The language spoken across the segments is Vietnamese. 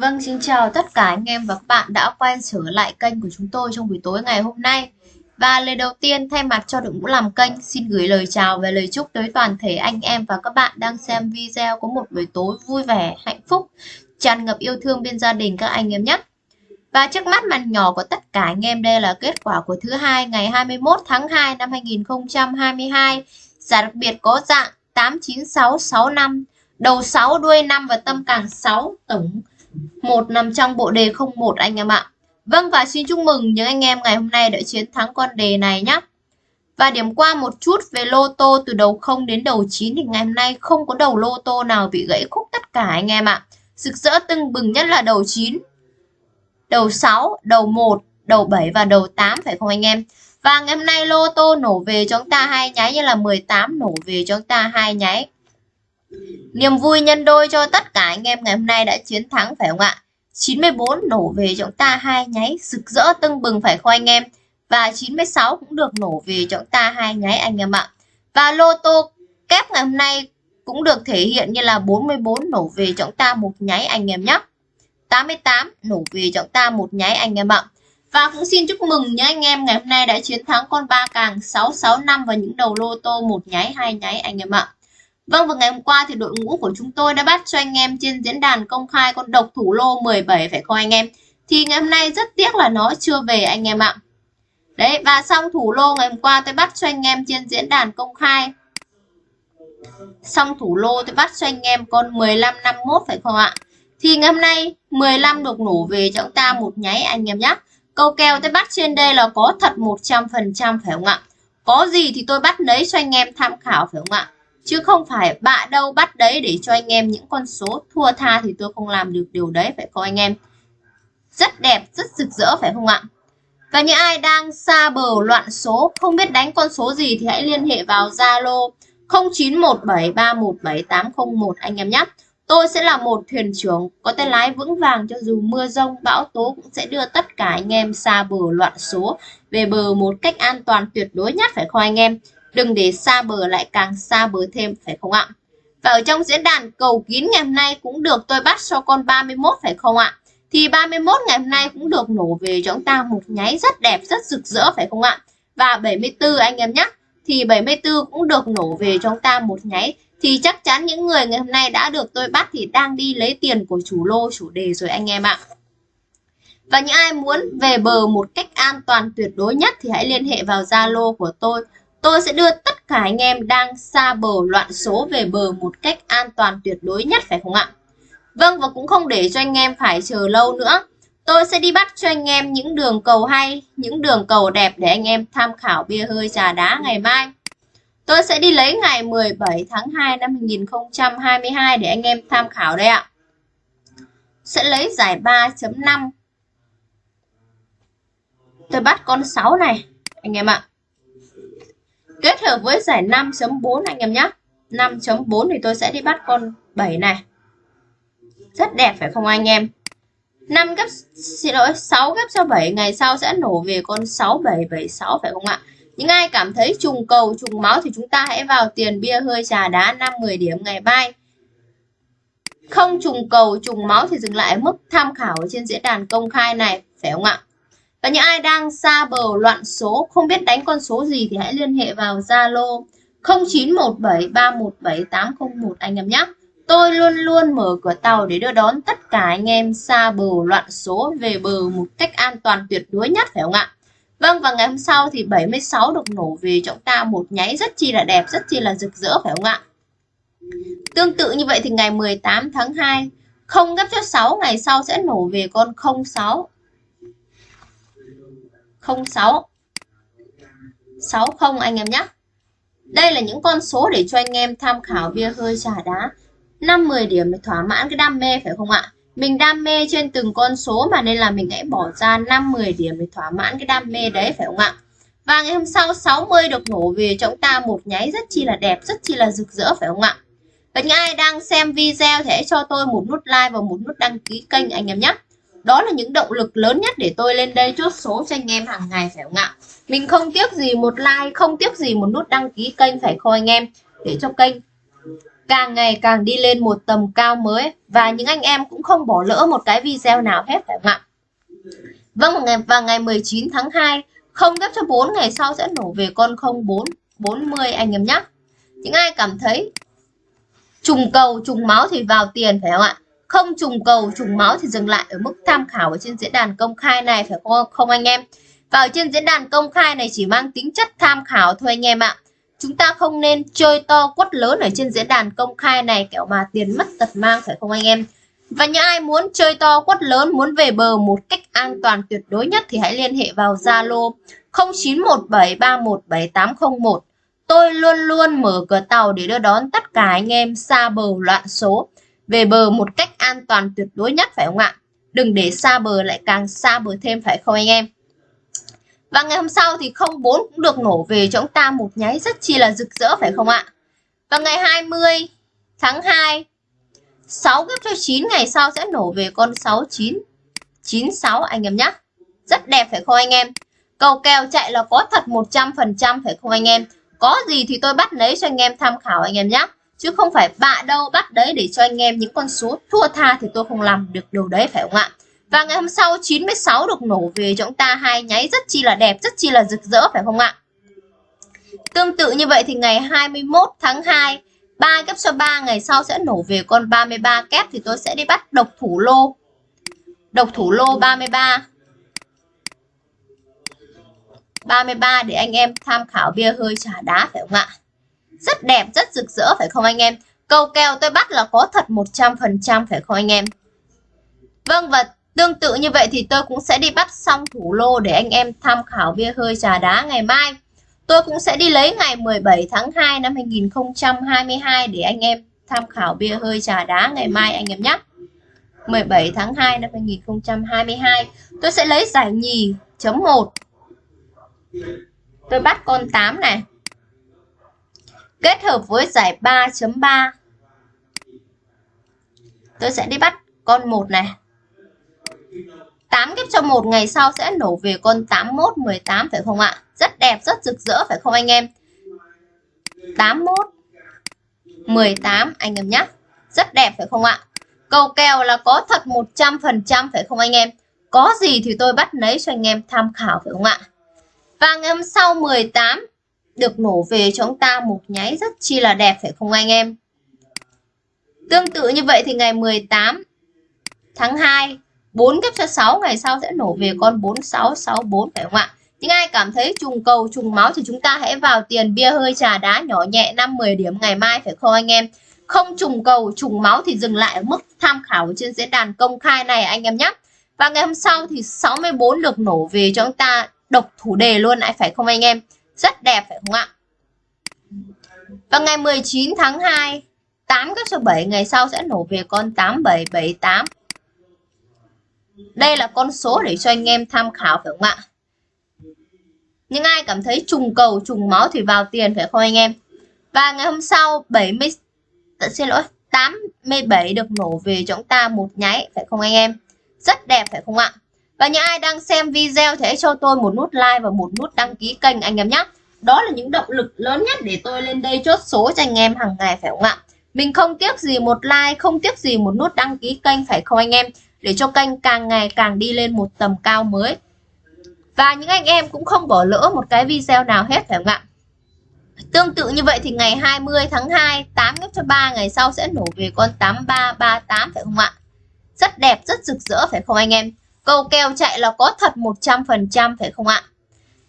Vâng, xin chào tất cả anh em và các bạn đã quay trở lại kênh của chúng tôi trong buổi tối ngày hôm nay. Và lời đầu tiên thay mặt cho đội ngũ làm kênh xin gửi lời chào và lời chúc tới toàn thể anh em và các bạn đang xem video có một buổi tối vui vẻ, hạnh phúc, tràn ngập yêu thương bên gia đình các anh em nhé. Và trước mắt màn nhỏ của tất cả anh em đây là kết quả của thứ hai ngày 21 tháng 2 năm 2022. Giải đặc biệt có dạng 89665, đầu 6 đuôi 5 và tâm càng 6 tổng một nằm trong bộ đề 01 anh em ạ. Vâng và xin chúc mừng những anh em ngày hôm nay đã chiến thắng con đề này nhé. Và điểm qua một chút về lô tô từ đầu 0 đến đầu 9 thì ngày hôm nay không có đầu lô tô nào bị gãy khúc tất cả anh em ạ. Rực rỡ tưng bừng nhất là đầu 9, đầu 6, đầu 1, đầu 7 và đầu 8 phải không anh em? Và ngày hôm nay lô tô nổ về cho chúng ta hai nháy như là 18 nổ về cho chúng ta hai nháy. Niềm vui nhân đôi cho tất cả anh em ngày hôm nay đã chiến thắng, phải không ạ? 94 nổ về cho chúng ta hai nháy, rực rỡ tưng bừng, phải không anh em? Và 96 cũng được nổ về cho chúng ta hai nháy, anh em ạ. Và lô tô kép ngày hôm nay cũng được thể hiện như là 44 nổ về cho chúng ta một nháy, anh em nhé. 88 nổ về cho chúng ta một nháy, anh em ạ. Và cũng xin chúc mừng nhé anh em ngày hôm nay đã chiến thắng con ba càng 665 và những đầu lô tô một nháy, hai nháy, anh em ạ. Vâng và ngày hôm qua thì đội ngũ của chúng tôi đã bắt cho anh em trên diễn đàn công khai con độc thủ lô 17 phải không anh em? Thì ngày hôm nay rất tiếc là nó chưa về anh em ạ. Đấy, và xong thủ lô ngày hôm qua tôi bắt cho anh em trên diễn đàn công khai. Xong thủ lô tôi bắt cho anh em con 1551 phải không ạ? Thì ngày hôm nay 15 được nổ về cho chúng ta một nháy anh em nhé. Câu kèo tôi bắt trên đây là có thật 100% phải không ạ? Có gì thì tôi bắt lấy cho anh em tham khảo, phải không ạ? Chứ không phải bạ đâu bắt đấy để cho anh em những con số thua tha thì tôi không làm được điều đấy phải không anh em? Rất đẹp rất rực rỡ phải không ạ? Và những ai đang xa bờ loạn số không biết đánh con số gì thì hãy liên hệ vào Zalo 0917317801 anh em nhé. Tôi sẽ là một thuyền trưởng có tay lái vững vàng cho dù mưa rông, bão tố cũng sẽ đưa tất cả anh em xa bờ loạn số về bờ một cách an toàn tuyệt đối nhất phải không anh em? Đừng để xa bờ lại càng xa bờ thêm phải không ạ? Và ở trong diễn đàn cầu kín ngày hôm nay cũng được tôi bắt cho con 31 phải không ạ? Thì 31 ngày hôm nay cũng được nổ về cho chúng ta một nháy rất đẹp, rất rực rỡ phải không ạ? Và 74 anh em nhé. Thì 74 cũng được nổ về cho chúng ta một nháy. Thì chắc chắn những người ngày hôm nay đã được tôi bắt thì đang đi lấy tiền của chủ lô, chủ đề rồi anh em ạ. Và những ai muốn về bờ một cách an toàn tuyệt đối nhất thì hãy liên hệ vào Zalo của tôi Tôi sẽ đưa tất cả anh em đang xa bờ loạn số về bờ một cách an toàn tuyệt đối nhất phải không ạ? Vâng và cũng không để cho anh em phải chờ lâu nữa. Tôi sẽ đi bắt cho anh em những đường cầu hay, những đường cầu đẹp để anh em tham khảo bia hơi trà đá ngày mai. Tôi sẽ đi lấy ngày 17 tháng 2 năm 2022 để anh em tham khảo đây ạ. Sẽ lấy giải 3.5. Tôi bắt con 6 này anh em ạ kết hợp với giải 5.4 anh em nhé 5.4 thì tôi sẽ đi bắt con 7 này. Rất đẹp, phải không anh em? 5 gấp, xin lỗi 6 gấp cho 7 ngày sau sẽ nổ về con 6776 phải không ạ? Những ai cảm thấy trùng cầu, trùng máu thì chúng ta hãy vào tiền bia hơi trà đá 5 10 điểm ngày mai. Không trùng cầu, trùng máu thì dừng lại mức tham khảo trên diễn đàn công khai này, phải không ạ? Và những ai đang xa bờ loạn số, không biết đánh con số gì thì hãy liên hệ vào Zalo 0917317801 anh em nhé. Tôi luôn luôn mở cửa tàu để đưa đón tất cả anh em xa bờ loạn số về bờ một cách an toàn tuyệt đối nhất phải không ạ? Vâng và ngày hôm sau thì 76 được nổ về trọng ta một nháy rất chi là đẹp, rất chi là rực rỡ phải không ạ? Tương tự như vậy thì ngày 18 tháng 2 không gấp cho 6 ngày sau sẽ nổ về con 06 06 60 anh em nhé. Đây là những con số để cho anh em tham khảo bia hơi trà đá. 5-10 điểm để thỏa mãn cái đam mê, phải không ạ? Mình đam mê trên từng con số mà nên là mình hãy bỏ ra 5-10 điểm để thỏa mãn cái đam mê đấy, phải không ạ? Và ngày hôm sau 60 được nổ về cho chúng ta một nháy rất chi là đẹp, rất chi là rực rỡ, phải không ạ? Và những ai đang xem video thì hãy cho tôi một nút like và một nút đăng ký kênh, anh em nhé đó là những động lực lớn nhất để tôi lên đây chốt số cho anh em hàng ngày phải không ạ? Mình không tiếc gì một like, không tiếc gì một nút đăng ký kênh phải không anh em? Để cho kênh càng ngày càng đi lên một tầm cao mới và những anh em cũng không bỏ lỡ một cái video nào hết phải không ạ? Vâng, ngày và ngày 19 tháng 2, không ghép cho 4 ngày sau sẽ nổ về con 04 40 anh em nhé. Những ai cảm thấy trùng cầu, trùng máu thì vào tiền phải không ạ? Không trùng cầu, trùng máu thì dừng lại ở mức tham khảo ở trên diễn đàn công khai này phải không không anh em? Và ở trên diễn đàn công khai này chỉ mang tính chất tham khảo thôi anh em ạ. Chúng ta không nên chơi to quất lớn ở trên diễn đàn công khai này kiểu mà tiền mất tật mang phải không anh em? Và những ai muốn chơi to quất lớn, muốn về bờ một cách an toàn tuyệt đối nhất thì hãy liên hệ vào Zalo 0917317801. Tôi luôn luôn mở cửa tàu để đưa đón tất cả anh em xa bờ loạn số về bờ một cách an toàn tuyệt đối nhất phải không ạ? Đừng để xa bờ lại càng xa bờ thêm phải không anh em? Và ngày hôm sau thì 04 cũng được nổ về cho chúng ta một nháy rất chi là rực rỡ phải không ạ? Và ngày 20 tháng 2 6 gấp cho 9 ngày sau sẽ nổ về con 69 96 anh em nhé. Rất đẹp phải không anh em? Cầu kèo chạy là có thật 100% phải không anh em? Có gì thì tôi bắt lấy cho anh em tham khảo anh em nhé. Chứ không phải bạ đâu bắt đấy để cho anh em những con số thua tha thì tôi không làm được điều đấy phải không ạ? Và ngày hôm sau 96 được nổ về cho chúng ta hai nháy rất chi là đẹp, rất chi là rực rỡ phải không ạ? Tương tự như vậy thì ngày 21 tháng 2 3 kép cho 3 ngày sau sẽ nổ về con 33 kép thì tôi sẽ đi bắt độc thủ lô. Độc thủ lô 33. 33 để anh em tham khảo bia hơi trà đá phải không ạ? Rất đẹp, rất rực rỡ phải không anh em? Câu kèo tôi bắt là có thật 100% phải không anh em? Vâng và tương tự như vậy thì tôi cũng sẽ đi bắt xong thủ lô để anh em tham khảo bia hơi trà đá ngày mai. Tôi cũng sẽ đi lấy ngày 17 tháng 2 năm 2022 để anh em tham khảo bia hơi trà đá ngày mai anh em nhé. 17 tháng 2 năm 2022 tôi sẽ lấy giải nhì chấm 1 tôi bắt con 8 này kết hợp với giải 3.3 tôi sẽ đi bắt con 1 này 8 ghép cho một ngày sau sẽ nổ về con 81 18 phải không ạ? Rất đẹp, rất rực rỡ phải không anh em? 81 18 anh em nhé. Rất đẹp phải không ạ? Cầu kèo là có thật 100% phải không anh em? Có gì thì tôi bắt lấy cho anh em tham khảo phải không ạ? Và ngày hôm sau 18 được nổ về cho chúng ta một nháy rất chi là đẹp, phải không anh em? Tương tự như vậy thì ngày 18 tháng 2 4 kép cho 6 ngày sau sẽ nổ về con 4664 phải không ạ? Những ai cảm thấy trùng cầu, trùng máu thì chúng ta hãy vào tiền bia hơi trà đá nhỏ nhẹ 5-10 điểm ngày mai, phải không anh em? Không trùng cầu, trùng máu thì dừng lại ở mức tham khảo trên diễn đàn công khai này, anh em nhé. Và ngày hôm sau thì 64 được nổ về cho chúng ta độc thủ đề luôn lại phải không anh em? Rất đẹp phải không ạ? Và ngày 19 tháng 2 8 các số 7 ngày sau sẽ nổ về con 8778 đây là con số để cho anh em tham khảo phải không ạ? Những ai cảm thấy trùng cầu, trùng máu thì vào tiền phải không anh em? Và ngày hôm sau 70 ờ, xin lỗi 87 được nổ về cho chúng ta một nháy phải không anh em? Rất đẹp phải không ạ? Và những ai đang xem video thì hãy cho tôi một nút like và một nút đăng ký kênh anh em nhé. Đó là những động lực lớn nhất để tôi lên đây chốt số cho anh em hàng ngày phải không ạ? Mình không tiếc gì một like, không tiếc gì một nút đăng ký kênh phải không anh em? để cho kênh càng ngày càng đi lên một tầm cao mới. Và những anh em cũng không bỏ lỡ một cái video nào hết phải không ạ? Tương tự như vậy thì ngày 20 tháng 2, 8 ghép cho 3 ngày sau sẽ nổ về con 8338 phải không ạ? Rất đẹp, rất rực rỡ phải không anh em? Câu kèo chạy là có thật 100% phải không ạ?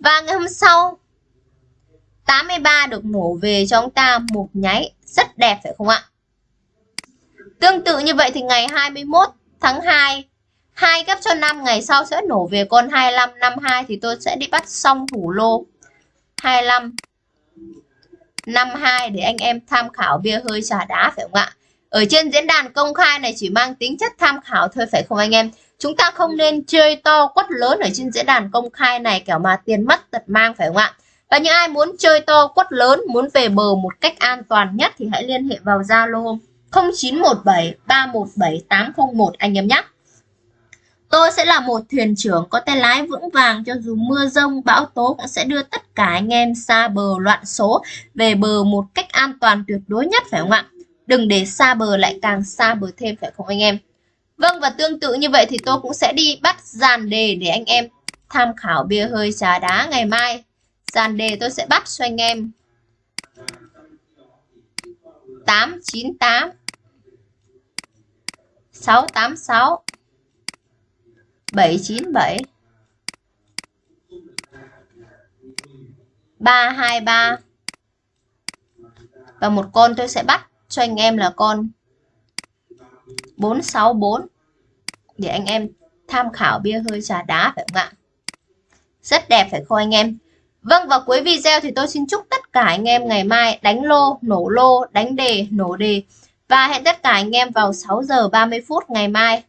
Và ngày hôm sau 83 được mổ về cho ông ta một nháy rất đẹp, phải không ạ? Tương tự như vậy thì ngày 21 tháng 2 2 gấp cho 5 ngày sau sẽ nổ về con 25 52 thì tôi sẽ đi bắt xong thủ lô 25 52 để anh em tham khảo bia hơi trà đá, phải không ạ? Ở trên diễn đàn công khai này chỉ mang tính chất tham khảo thôi, phải không anh em? Chúng ta không nên chơi to quất lớn ở trên diễn đàn công khai này kiểu mà tiền mất tật mang phải không ạ? Và những ai muốn chơi to quất lớn, muốn về bờ một cách an toàn nhất thì hãy liên hệ vào Zalo 0917 317 801 anh em nhé. Tôi sẽ là một thuyền trưởng có tay lái vững vàng cho dù mưa rông, bão tố cũng sẽ đưa tất cả anh em xa bờ loạn số về bờ một cách an toàn tuyệt đối nhất phải không ạ? đừng để xa bờ lại càng xa bờ thêm phải không anh em vâng và tương tự như vậy thì tôi cũng sẽ đi bắt dàn đề để anh em tham khảo bia hơi trà đá ngày mai. Dàn đề tôi sẽ bắt cho anh em. 898 686 797 323 và một con tôi sẽ bắt cho anh em là con 464 để anh em tham khảo bia hơi trà đá phải không ạ? Rất đẹp phải không anh em? Vâng và cuối video thì tôi xin chúc tất cả anh em ngày mai đánh lô, nổ lô, đánh đề, nổ đề và hẹn tất cả anh em vào 6 giờ 30 phút ngày mai